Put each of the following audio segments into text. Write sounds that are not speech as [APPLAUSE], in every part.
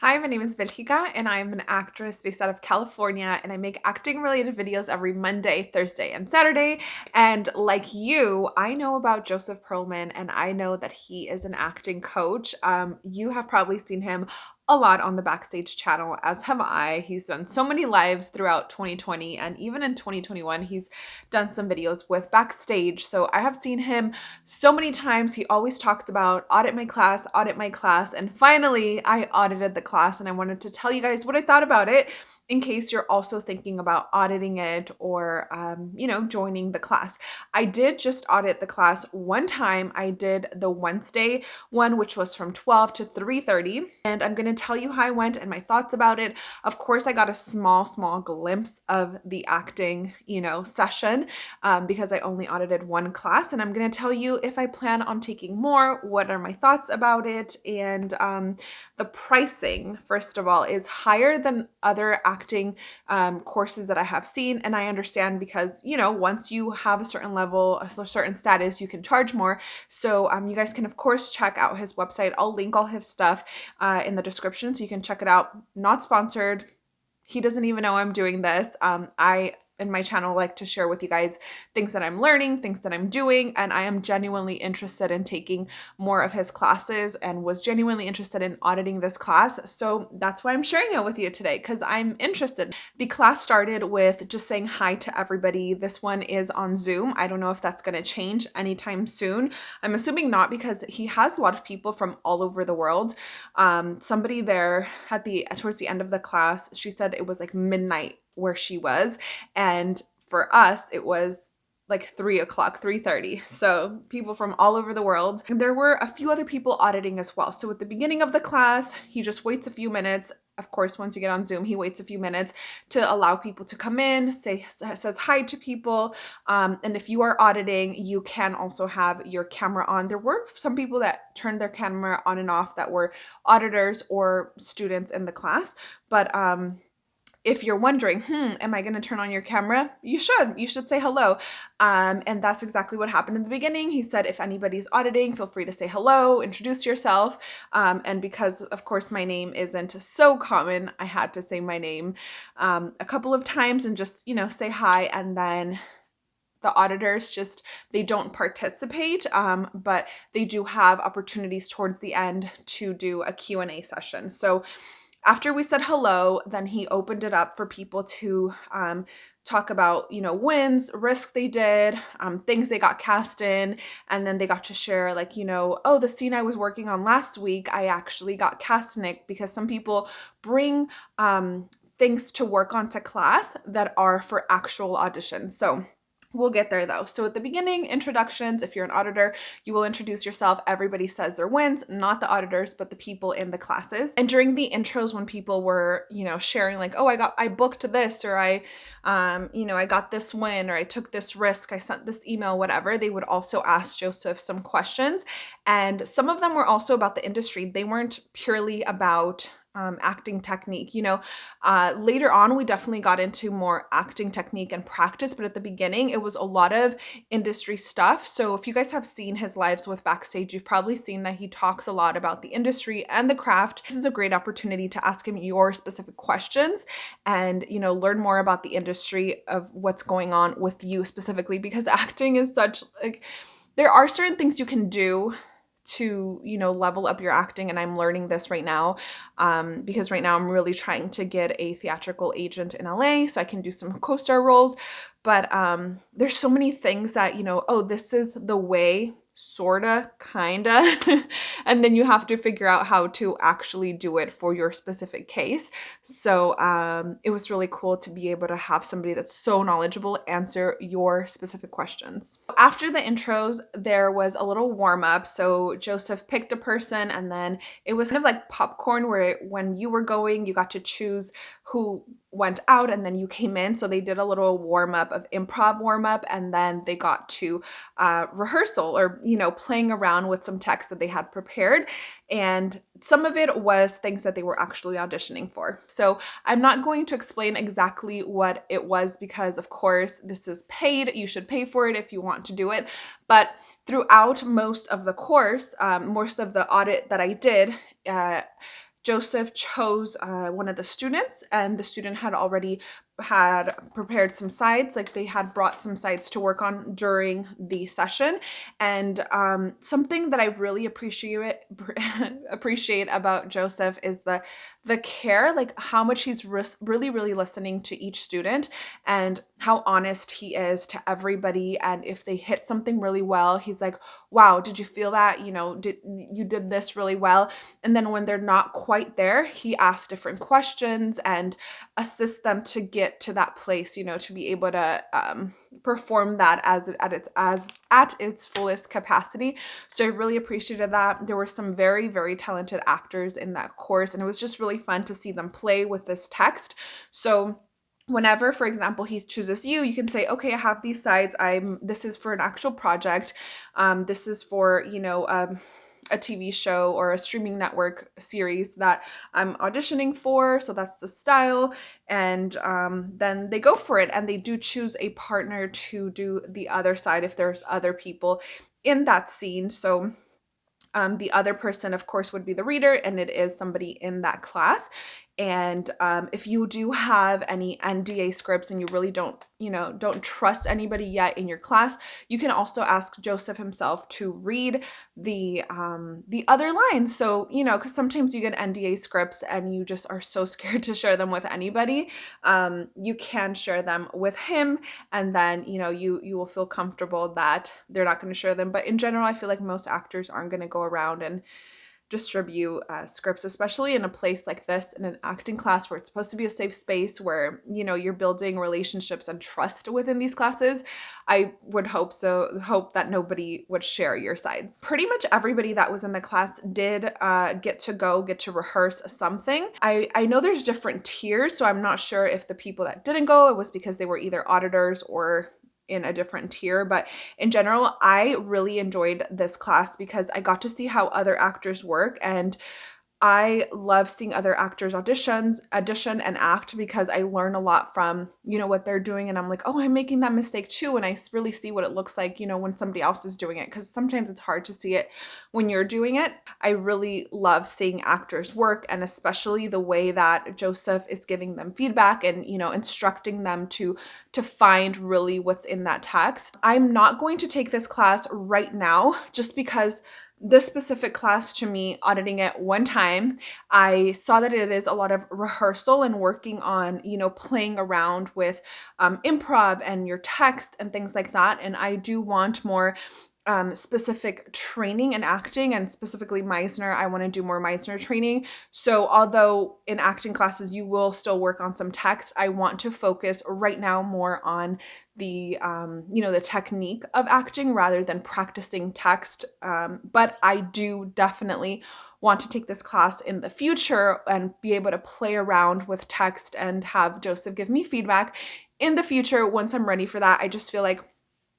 Hi, my name is Belgica and I'm an actress based out of California and I make acting related videos every Monday, Thursday, and Saturday. And like you, I know about Joseph Pearlman and I know that he is an acting coach. Um, you have probably seen him a lot on the Backstage channel, as have I. He's done so many lives throughout 2020 and even in 2021, he's done some videos with Backstage. So I have seen him so many times. He always talks about audit my class, audit my class. And finally, I audited the class and I wanted to tell you guys what I thought about it in case you're also thinking about auditing it or, um, you know, joining the class. I did just audit the class one time. I did the Wednesday one, which was from 12 to 3.30. And I'm going to tell you how I went and my thoughts about it. Of course, I got a small, small glimpse of the acting, you know, session um, because I only audited one class. And I'm going to tell you if I plan on taking more, what are my thoughts about it. And um, the pricing, first of all, is higher than other acting acting um, courses that I have seen. And I understand because, you know, once you have a certain level, a certain status, you can charge more. So um, you guys can, of course, check out his website. I'll link all his stuff uh, in the description so you can check it out. Not sponsored. He doesn't even know I'm doing this. Um, I in my channel like to share with you guys things that I'm learning, things that I'm doing, and I am genuinely interested in taking more of his classes and was genuinely interested in auditing this class. So that's why I'm sharing it with you today because I'm interested. The class started with just saying hi to everybody. This one is on Zoom. I don't know if that's going to change anytime soon. I'm assuming not because he has a lot of people from all over the world. Um, somebody there at the towards the end of the class, she said it was like midnight where she was. And for us, it was like 3 o'clock 3.30 so people from all over the world. And there were a few other people auditing as well. So at the beginning of the class he just waits a few minutes. Of course once you get on zoom he waits a few minutes to allow people to come in say says hi to people. Um, and if you are auditing you can also have your camera on. There were some people that turned their camera on and off that were auditors or students in the class. But um if you're wondering, hmm, am I going to turn on your camera? You should. You should say hello. Um, and that's exactly what happened in the beginning. He said, if anybody's auditing, feel free to say hello, introduce yourself. Um, and because, of course, my name isn't so common, I had to say my name um, a couple of times and just, you know, say hi. And then the auditors just they don't participate um, but they do have opportunities towards the end to do a q&a session so after we said hello, then he opened it up for people to um, talk about, you know, wins, risks they did, um, things they got cast in, and then they got to share like, you know, oh, the scene I was working on last week, I actually got cast in it because some people bring um, things to work on to class that are for actual auditions. So We'll get there though. So at the beginning, introductions, if you're an auditor, you will introduce yourself. Everybody says their wins, not the auditors, but the people in the classes. And during the intros, when people were, you know, sharing like, oh, I got, I booked this, or I, um, you know, I got this win, or I took this risk, I sent this email, whatever, they would also ask Joseph some questions. And some of them were also about the industry. They weren't purely about um, acting technique. You know, uh, later on, we definitely got into more acting technique and practice, but at the beginning, it was a lot of industry stuff. So if you guys have seen his lives with Backstage, you've probably seen that he talks a lot about the industry and the craft. This is a great opportunity to ask him your specific questions and, you know, learn more about the industry of what's going on with you specifically because [LAUGHS] acting is such like, there are certain things you can do to you know level up your acting and i'm learning this right now um, because right now i'm really trying to get a theatrical agent in la so i can do some co-star roles. But um, there's so many things that you know oh this is the way sorta, kinda, [LAUGHS] and then you have to figure out how to actually do it for your specific case. So um, it was really cool to be able to have somebody that's so knowledgeable answer your specific questions. After the intros, there was a little warm up. So Joseph picked a person and then it was kind of like popcorn where when you were going, you got to choose who went out and then you came in. So they did a little warm up of improv warm up and then they got to uh, rehearsal or, you know, playing around with some text that they had prepared. And some of it was things that they were actually auditioning for. So I'm not going to explain exactly what it was because of course this is paid. You should pay for it if you want to do it. But throughout most of the course, um, most of the audit that I did, uh, Joseph chose uh, one of the students, and the student had already had prepared some sides like they had brought some sides to work on during the session. And um, something that i really appreciate [LAUGHS] appreciate about joseph is the the care like how much he's really really listening to each student and how honest he is to everybody. And if they hit something really well he's like wow did you feel that? You know did you did this really well. And then when they're not quite there he asks different questions and assists them to get to that place you know to be able to um, perform that as at its as at its fullest capacity. So i really appreciated that. There were some very very talented actors in that course and it was just really fun to see them play with this text. So whenever for example he chooses you you can say okay i have these sides. I'm this is for an actual project. Um, this is for you know um, a tv show or a streaming network series that i'm auditioning for so that's the style and um, then they go for it and they do choose a partner to do the other side if there's other people in that scene so um, the other person, of course, would be the reader, and it is somebody in that class. And um, if you do have any NDA scripts and you really don't, you know, don't trust anybody yet in your class, you can also ask Joseph himself to read the um, the other lines. So you know, because sometimes you get NDA scripts and you just are so [LAUGHS] scared to share them with anybody. Um, you can share them with him, and then you know you you will feel comfortable that they're not going to share them. But in general, I feel like most actors aren't going to go around and distribute uh, scripts, especially in a place like this, in an acting class where it's supposed to be a safe space where, you know, you're building relationships and trust within these classes. I would hope so, hope that nobody would share your sides. Pretty much everybody that was in the class did uh, get to go, get to rehearse something. I, I know there's different tiers, so I'm not sure if the people that didn't go, it was because they were either auditors or in a different tier but in general i really enjoyed this class because i got to see how other actors work and I love seeing other actors auditions, audition and act because I learn a lot from, you know, what they're doing and I'm like, "Oh, I'm making that mistake too." And I really see what it looks like, you know, when somebody else is doing it cuz sometimes it's hard to see it when you're doing it. I really love seeing actors work and especially the way that Joseph is giving them feedback and, you know, instructing them to to find really what's in that text. I'm not going to take this class right now just because this specific class to me, auditing it one time, I saw that it is a lot of rehearsal and working on, you know, playing around with um, improv and your text and things like that. And I do want more um, specific training and acting and specifically Meisner, I want to do more Meisner training. So although in acting classes you will still work on some text, I want to focus right now more on the, um, you know, the technique of acting rather than practicing text. Um, but I do definitely want to take this class in the future and be able to play around with text and have Joseph give me feedback in the future once I'm ready for that. I just feel like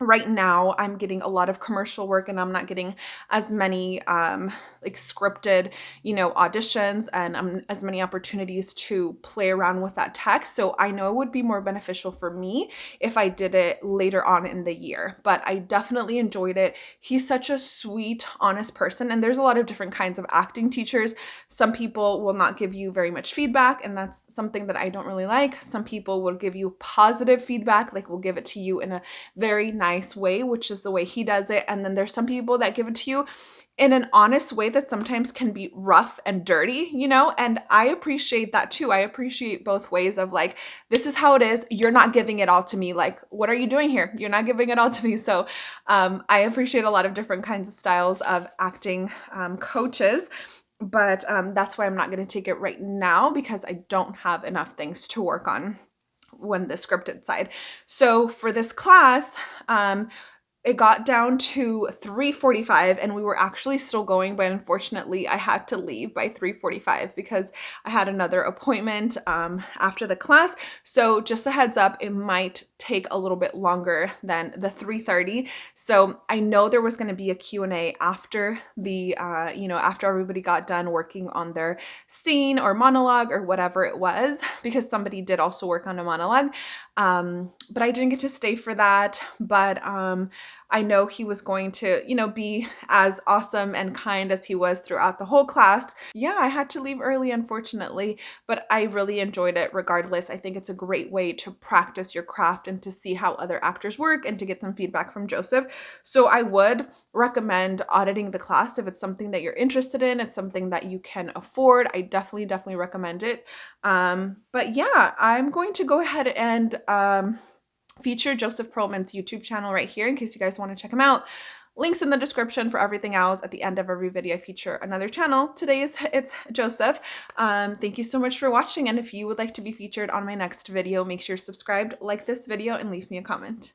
right now I'm getting a lot of commercial work and I'm not getting as many um, like scripted, you know, auditions and um, as many opportunities to play around with that text. So I know it would be more beneficial for me if I did it later on in the year, but I definitely enjoyed it. He's such a sweet, honest person. And there's a lot of different kinds of acting teachers. Some people will not give you very much feedback and that's something that I don't really like. Some people will give you positive feedback, like will give it to you in a very nice way, which is the way he does it. And then there's some people that give it to you in an honest way that sometimes can be rough and dirty, you know? And I appreciate that too. I appreciate both ways of like, this is how it is. You're not giving it all to me. Like, what are you doing here? You're not giving it all to me. So um, I appreciate a lot of different kinds of styles of acting um, coaches but um, that's why I'm not going to take it right now because I don't have enough things to work on when the scripted side. So for this class, um, it got down to 3:45 and we were actually still going but unfortunately I had to leave by 3:45 because I had another appointment um, after the class. So just a heads up it might take a little bit longer than the 3:30 so I know there was going to be a Q&A after the uh, you know after everybody got done working on their scene or monologue or whatever it was because somebody did also work on a monologue. Um, but I didn't get to stay for that but um, I know he was going to, you know, be as awesome and kind as he was throughout the whole class. Yeah, I had to leave early, unfortunately, but I really enjoyed it regardless. I think it's a great way to practice your craft and to see how other actors work and to get some feedback from Joseph. So I would recommend auditing the class if it's something that you're interested in. It's something that you can afford. I definitely, definitely recommend it. Um, but yeah, I'm going to go ahead and um, feature Joseph Pearlman's YouTube channel right here in case you guys want to check him out. Links in the description for everything else. At the end of every video, I feature another channel. Today is it's Joseph. Um, thank you so much for watching. And if you would like to be featured on my next video, make sure you're subscribed, like this video, and leave me a comment.